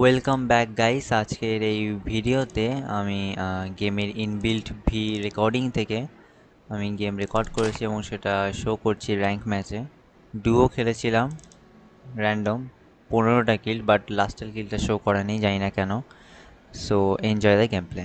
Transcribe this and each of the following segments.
Welcome back guys আজকের এই ভিডিওতে আমি গেমের ইনবিল্ট ভি রেকর্ডিং থেকে আমি গেম রেকর্ড করেছি এবং সেটা শো করছি র্যাঙ্ক ম্যাচে ডুও খেলেছিলাম র্যান্ডম পনেরোটা কিল বাট লাস্টের কিলটা শো করা নেই জানি না কেন। So enjoy the game play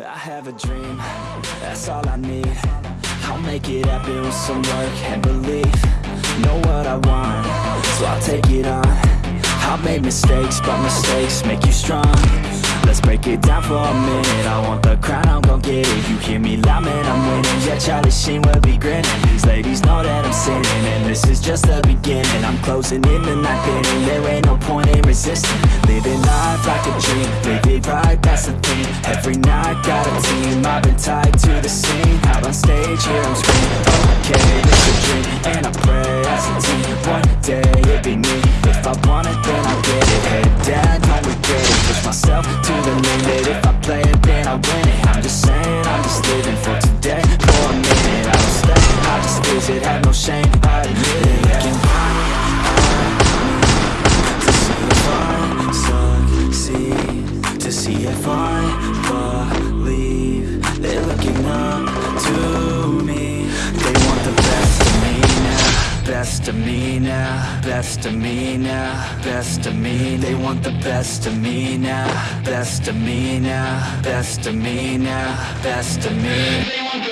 I have a dream, that's all I need. I'll make it happen with some work and belief. Know what I want, so I'll take it on. I've made mistakes, but mistakes make you strong Let's break it down for a minute. I want the crown, I'm gon' get it. You hear me loud, man, I'm winning. Yeah, Charlie Sheen will be grinning. These ladies know that I'm sinning And this is just the beginning. I'm closing in the night inning There. Ain't no point in resisting. Living life like a dream Live it right, that's the thing. Every night, got a team. I've been tied to the scene. Out on stage, here I'm screaming. Okay, it's a dream And I pray as a team. One day, it be me. If I want it, then I'll get it. Head down, don't regret it. Push myself to the limit If I play it, then I win it. I'm just saying, I'm just living for today. For a minute, I don't stay I just visit, have no shame Best of me now Best of me. They want the best of me now Best of me now Best of me now Best of me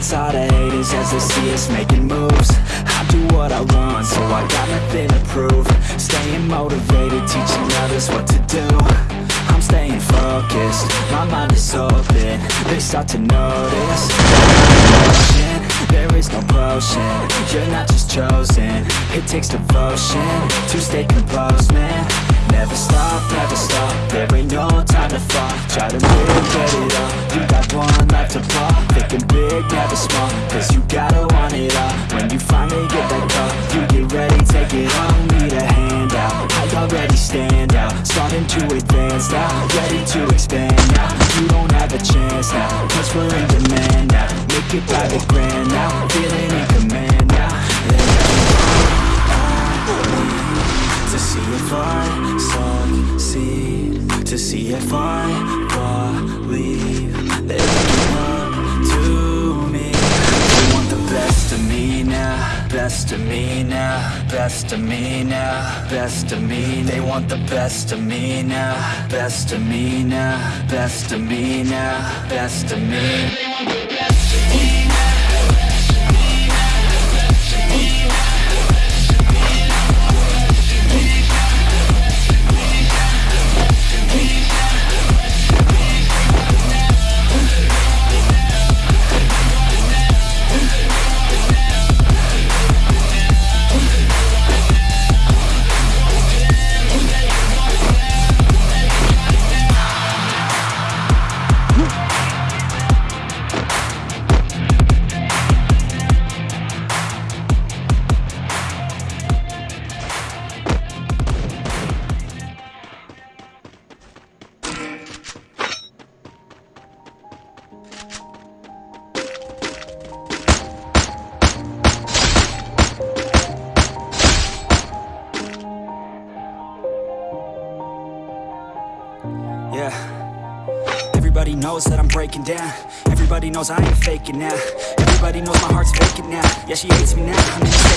All the haters as they see us making moves. I do what I want, so I got nothing to prove. Staying motivated, teaching others what to do. I'm staying focused, my mind is open. They start to notice. There is no potion, you're not just chosen. It takes devotion to stay composed, man Never stop, never stop, there ain't no time to fall Try to live, get it all, you got one life to ball Thinking big, never small, cause you gotta want it all. When you finally get that call, you get ready, take it on. Need a hand out, I already stand out. Starting to advance now, ready to expand now. You don't have a chance now, cause we're in demand now. Make it by the grand now, feeling in. command see if I succeed To see if I believe They're looking up to me. They want the best of me now Best of me now Best of me now Best of me. They want the best of me now Best of me now Best of me now Best of me that I'm breaking down. Everybody knows I ain't faking now. Everybody knows my heart's vacant now. Yeah, she hates me now,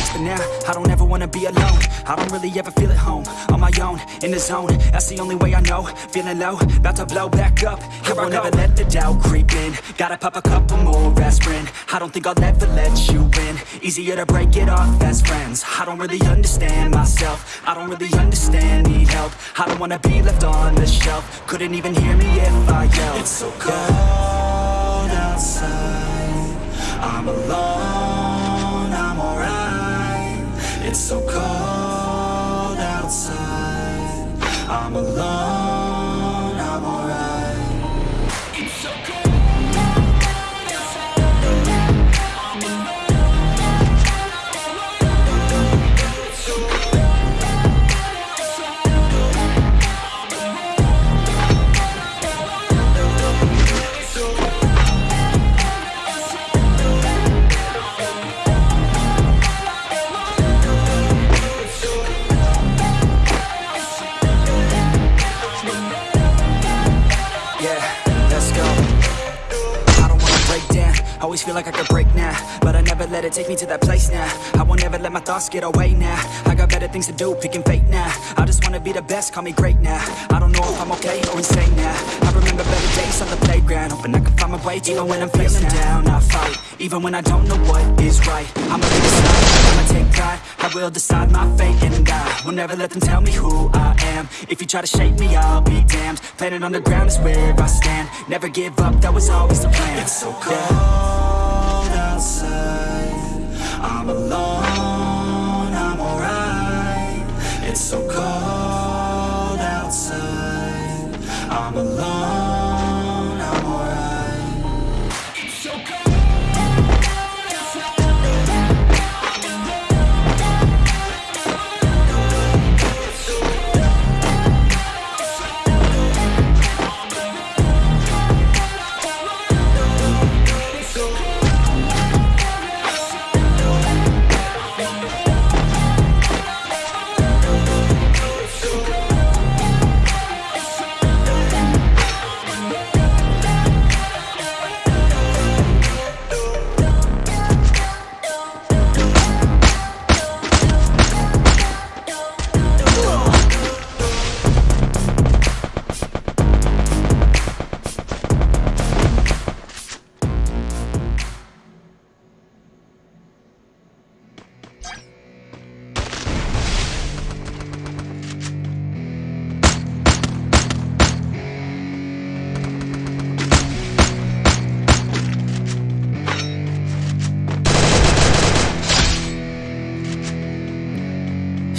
I don't ever wanna be alone. I don't really ever feel at home On my own, in the zone. That's the only way I know. Feeling low, about to blow back up. Here I won't ever let the doubt creep in. Gotta pop a couple more aspirin. I don't think I'll ever let you in Easier to break it off best friends. I don't really understand myself. I don't really understand, need help. I don't wanna be left on the shelf. Couldn't even hear me if I yelled. It's so cold outside. I'm alone, It's so cold outside. I'm alone, feel like I could break now, but I never let it take me to that place now. I won't ever let my thoughts get away now. I got better things to do, picking fate now. I just wanna be the best, call me great now. I don't know if I'm okay or insane now. I remember better days on the playground, hoping I can find my way. Even when I'm feeling down, I fight. Even when I don't know what is right, I'ma be decide. I'ma take pride. I will decide my fate and I will never let them tell me who I am. If you try to shape me, I'll be damned. Planet on the ground is where I stand. Never give up, that was always the plan. It's so cold outside. I'm alone, I'm alright. It's so cold outside. I'm alone,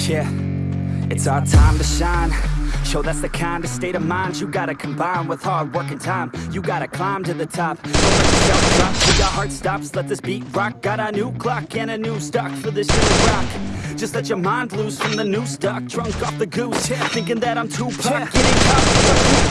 Yeah, it's our time to shine. Show that's the kind of state of mind you gotta combine with hard work and time. You gotta climb to the top. Don't let yourself drop till your heart stops. Let this beat rock. Got a new clock and a new stock for this new rock. Just let your mind loose from the new stock. Drunk off the goose, yeah, thinking that I'm too pop. Getting caught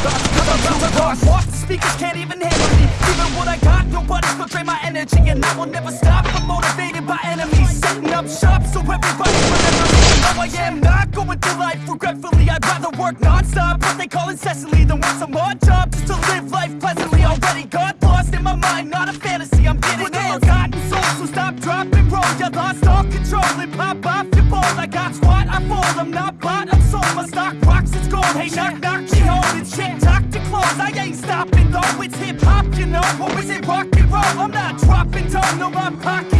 thoughts, cause I'm too lost. Walk, the speakers can't even handle me. Even what I got, nobody's gonna drain my energy, and I will never stop. I'm motivated by enemies, setting up shop so everybody remembers me. No, I am not going through life regretfully. I'd rather work non-stop, what they call incessantly, than work some odd job just to live life pleasantly. Already got lost in my mind, not a fantasy. I'm getting With a forgotten soul, so stop, drop, and roll. You lost all control and pop off your ball. I got squat, I fold. I'm not bought, I'm sold. My stock rocks, it's gold. Hey, knock, knock, she holding shit. Talk to close, I ain't stopping though. It's hip hop, you know, or is it rock and roll? I'm not dropping down, no, my pocket's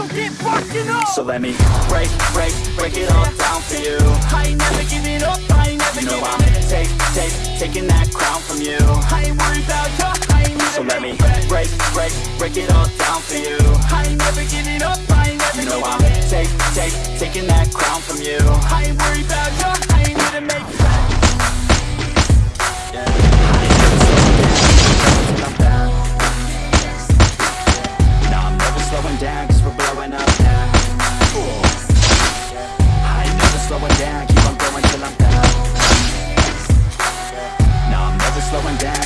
so get rocking on. So let me break, break, break it all down for you. I ain't never giving up, I ain't never you know I'm take, take, taking that crown from you. I ain't worried about you, I ain't never So let me break, break, break it all down for you. I ain't never giving up, I ain't never you know I'm take, take, taking that crown from you. I ain't worried about you, slowing down,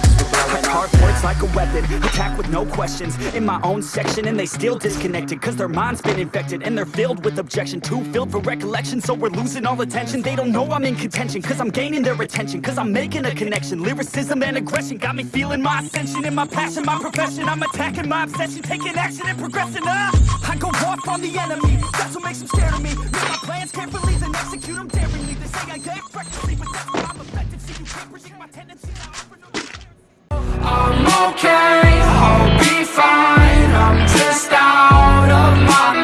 now. like a weapon Attack with no questions. In my own section and they still disconnected Cause their mind's been infected And they're filled with objection. Too filled for recollection So we're losing all attention. They don't know I'm in contention Cause I'm gaining their attention Cause I'm making a connection. Lyricism and aggression Got me feeling my ascension. And my passion, my profession I'm attacking my obsession Taking action and progressing uh, I go off on the enemy That's what makes them scared of me. Make my plans carefully Then execute them daringly. They say I act recklessly But that's why I'm effective I'm okay, I'll be fine. I'm just out of my mind.